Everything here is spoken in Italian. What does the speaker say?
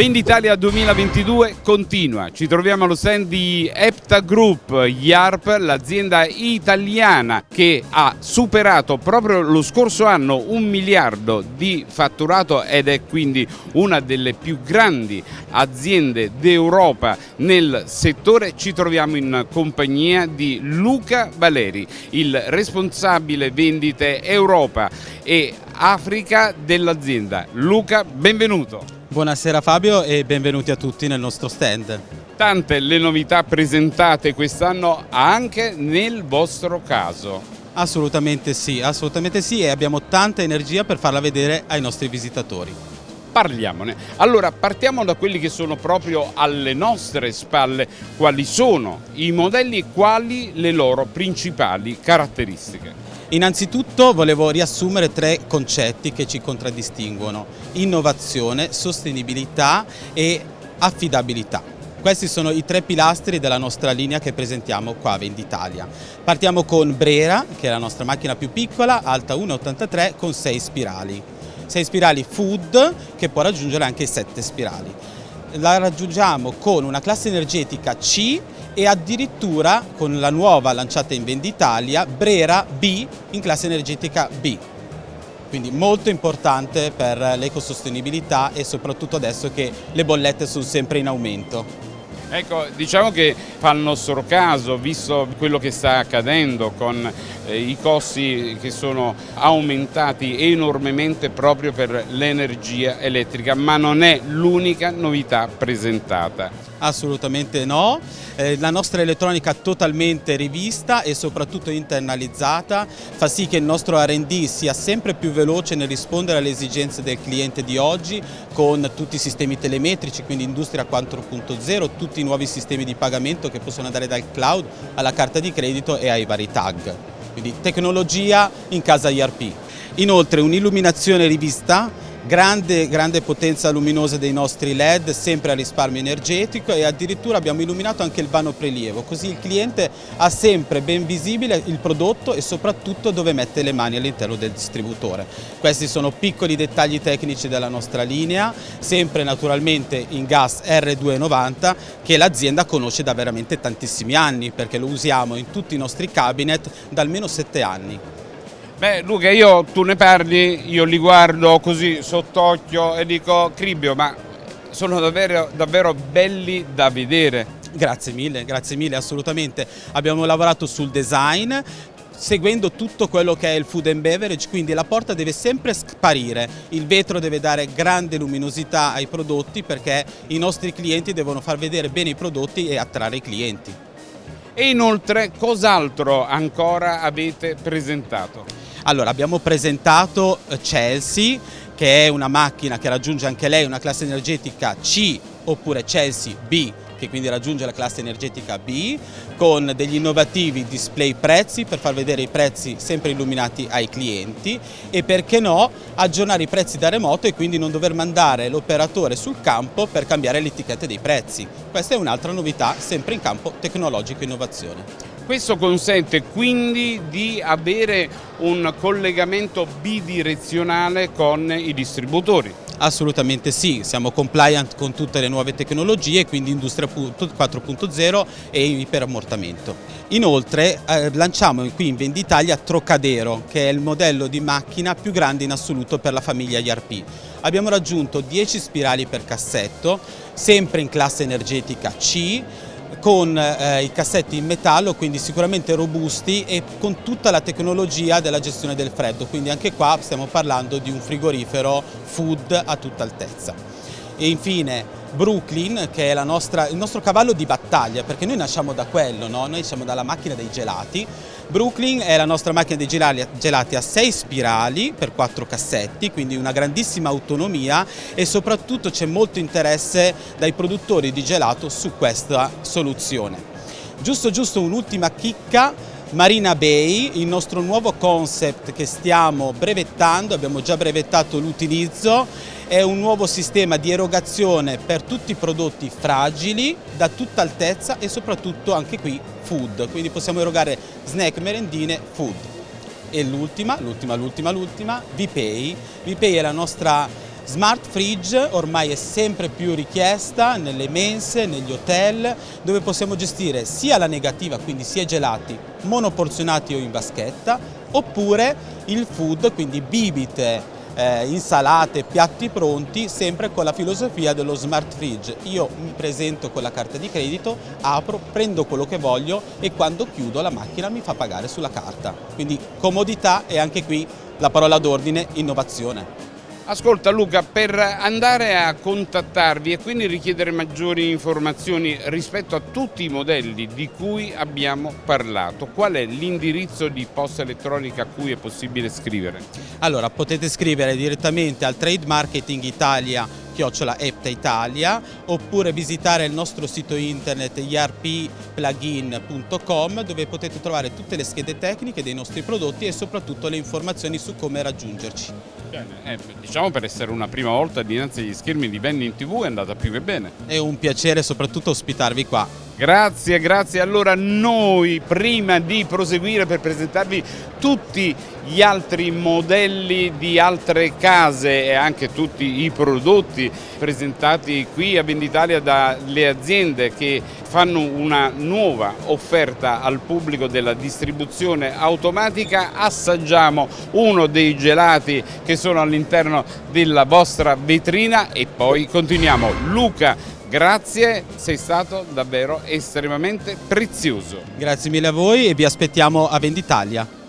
Venditalia 2022 continua, ci troviamo allo stand di Epta Group YARP, l'azienda italiana che ha superato proprio lo scorso anno un miliardo di fatturato ed è quindi una delle più grandi aziende d'Europa nel settore. Ci troviamo in compagnia di Luca Valeri, il responsabile vendite Europa e Africa dell'azienda. Luca, benvenuto. Buonasera Fabio e benvenuti a tutti nel nostro stand. Tante le novità presentate quest'anno anche nel vostro caso. Assolutamente sì, assolutamente sì e abbiamo tanta energia per farla vedere ai nostri visitatori. Parliamone. Allora partiamo da quelli che sono proprio alle nostre spalle, quali sono i modelli e quali le loro principali caratteristiche. Innanzitutto volevo riassumere tre concetti che ci contraddistinguono, innovazione, sostenibilità e affidabilità. Questi sono i tre pilastri della nostra linea che presentiamo qua a Venditalia. Partiamo con Brera, che è la nostra macchina più piccola, alta 1,83 con 6 spirali. 6 spirali food che può raggiungere anche 7 spirali. La raggiungiamo con una classe energetica C e addirittura con la nuova lanciata in Venditalia Brera B in classe energetica B. Quindi molto importante per l'ecosostenibilità e soprattutto adesso che le bollette sono sempre in aumento. Ecco, diciamo che fa il nostro caso, visto quello che sta accadendo con eh, i costi che sono aumentati enormemente proprio per l'energia elettrica, ma non è l'unica novità presentata. Assolutamente no, eh, la nostra elettronica totalmente rivista e soprattutto internalizzata fa sì che il nostro R&D sia sempre più veloce nel rispondere alle esigenze del cliente di oggi con tutti i sistemi telemetrici, quindi Industria 4.0, tutti i nuovi sistemi di pagamento che possono andare dal cloud alla carta di credito e ai vari tag. Quindi tecnologia in casa IRP. Inoltre un'illuminazione rivista grande, grande potenza luminosa dei nostri LED, sempre a risparmio energetico e addirittura abbiamo illuminato anche il vano prelievo, così il cliente ha sempre ben visibile il prodotto e soprattutto dove mette le mani all'interno del distributore. Questi sono piccoli dettagli tecnici della nostra linea, sempre naturalmente in gas R290 che l'azienda conosce da veramente tantissimi anni perché lo usiamo in tutti i nostri cabinet da almeno 7 anni. Beh Luca, io, tu ne parli, io li guardo così sott'occhio e dico Cribbio, ma sono davvero, davvero belli da vedere. Grazie mille, grazie mille, assolutamente. Abbiamo lavorato sul design, seguendo tutto quello che è il food and beverage, quindi la porta deve sempre sparire, il vetro deve dare grande luminosità ai prodotti perché i nostri clienti devono far vedere bene i prodotti e attrarre i clienti. E inoltre cos'altro ancora avete presentato? Allora, abbiamo presentato eh, Chelsea, che è una macchina che raggiunge anche lei una classe energetica C oppure Chelsea B che quindi raggiunge la classe energetica B, con degli innovativi display prezzi per far vedere i prezzi sempre illuminati ai clienti e perché no aggiornare i prezzi da remoto e quindi non dover mandare l'operatore sul campo per cambiare le etichette dei prezzi. Questa è un'altra novità sempre in campo tecnologico innovazione. Questo consente quindi di avere un collegamento bidirezionale con i distributori. Assolutamente sì, siamo compliant con tutte le nuove tecnologie, quindi Industria 4.0 e iperammortamento. Inoltre eh, lanciamo qui in Venditalia Trocadero, che è il modello di macchina più grande in assoluto per la famiglia IRP. Abbiamo raggiunto 10 spirali per cassetto, sempre in classe energetica C, con eh, i cassetti in metallo, quindi sicuramente robusti e con tutta la tecnologia della gestione del freddo, quindi anche qua stiamo parlando di un frigorifero food a tutta altezza. E infine Brooklyn che è nostra, il nostro cavallo di battaglia perché noi nasciamo da quello, no? noi siamo dalla macchina dei gelati. Brooklyn è la nostra macchina dei gelati a 6 spirali per 4 cassetti, quindi una grandissima autonomia e soprattutto c'è molto interesse dai produttori di gelato su questa soluzione. Giusto giusto un'ultima chicca, Marina Bay, il nostro nuovo concept che stiamo brevettando, abbiamo già brevettato l'utilizzo è un nuovo sistema di erogazione per tutti i prodotti fragili, da tutta altezza e soprattutto anche qui food, quindi possiamo erogare snack, merendine, food. E l'ultima, l'ultima, l'ultima, l'ultima, VPay. VPay è la nostra Smart Fridge ormai è sempre più richiesta nelle mense, negli hotel, dove possiamo gestire sia la negativa, quindi sia gelati monoporzionati o in vaschetta, oppure il food, quindi bibite, eh, insalate, piatti pronti, sempre con la filosofia dello smart fridge. Io mi presento con la carta di credito, apro, prendo quello che voglio e quando chiudo la macchina mi fa pagare sulla carta. Quindi comodità e anche qui la parola d'ordine innovazione. Ascolta Luca, per andare a contattarvi e quindi richiedere maggiori informazioni rispetto a tutti i modelli di cui abbiamo parlato, qual è l'indirizzo di posta elettronica a cui è possibile scrivere? Allora, potete scrivere direttamente al Trade Marketing Italia chiocciola Epta Italia oppure visitare il nostro sito internet irpplugin.com dove potete trovare tutte le schede tecniche dei nostri prodotti e soprattutto le informazioni su come raggiungerci. Bene, eh, diciamo per essere una prima volta dinanzi agli schermi di Vending TV è andata più che bene. È un piacere soprattutto ospitarvi qua. Grazie, grazie. Allora noi prima di proseguire per presentarvi tutti gli altri modelli di altre case e anche tutti i prodotti presentati qui a Venditalia dalle aziende che fanno una nuova offerta al pubblico della distribuzione automatica, assaggiamo uno dei gelati che sono all'interno della vostra vetrina e poi continuiamo. Luca Grazie, sei stato davvero estremamente prezioso. Grazie mille a voi e vi aspettiamo a Venditalia.